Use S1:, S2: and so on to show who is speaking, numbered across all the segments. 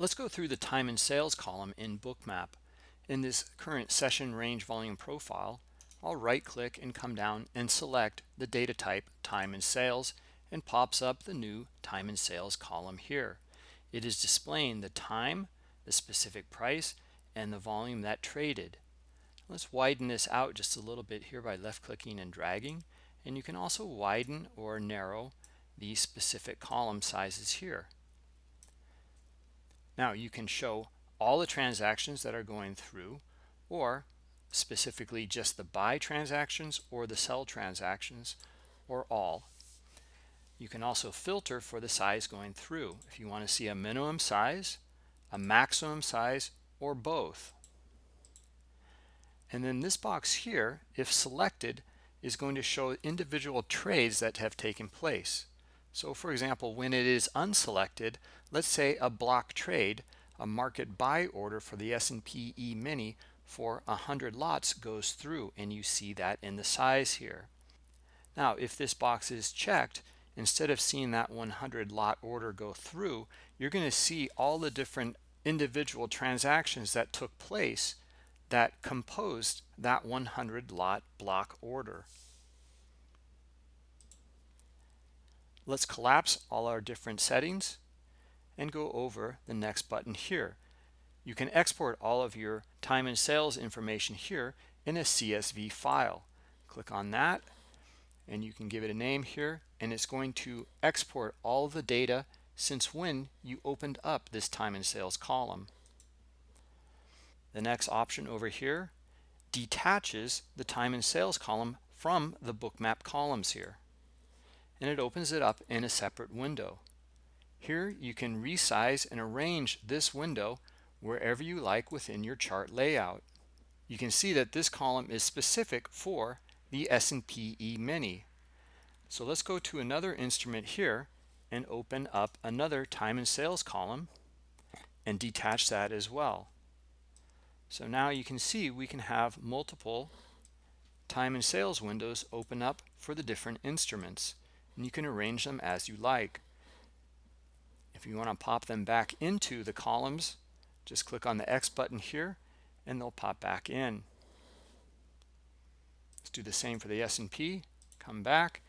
S1: Let's go through the time and sales column in Bookmap. In this current session range volume profile, I'll right click and come down and select the data type time and sales and pops up the new time and sales column here. It is displaying the time, the specific price, and the volume that traded. Let's widen this out just a little bit here by left clicking and dragging and you can also widen or narrow the specific column sizes here. Now you can show all the transactions that are going through or specifically just the buy transactions or the sell transactions or all. You can also filter for the size going through if you want to see a minimum size, a maximum size, or both. And then this box here, if selected, is going to show individual trades that have taken place. So for example, when it is unselected, let's say a block trade, a market buy order for the S&P E-mini for 100 lots goes through and you see that in the size here. Now, if this box is checked, instead of seeing that 100 lot order go through, you're going to see all the different individual transactions that took place that composed that 100 lot block order. Let's collapse all our different settings and go over the next button here. You can export all of your time and sales information here in a CSV file. Click on that and you can give it a name here and it's going to export all the data since when you opened up this time and sales column. The next option over here detaches the time and sales column from the bookmap columns here and it opens it up in a separate window. Here you can resize and arrange this window wherever you like within your chart layout. You can see that this column is specific for the S&P E-mini. So let's go to another instrument here and open up another time and sales column and detach that as well. So now you can see we can have multiple time and sales windows open up for the different instruments and you can arrange them as you like. If you want to pop them back into the columns, just click on the X button here and they'll pop back in. Let's do the same for the S&P. Come back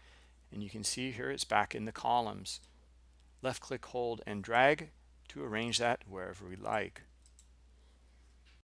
S1: and you can see here it's back in the columns. Left click, hold, and drag to arrange that wherever we like.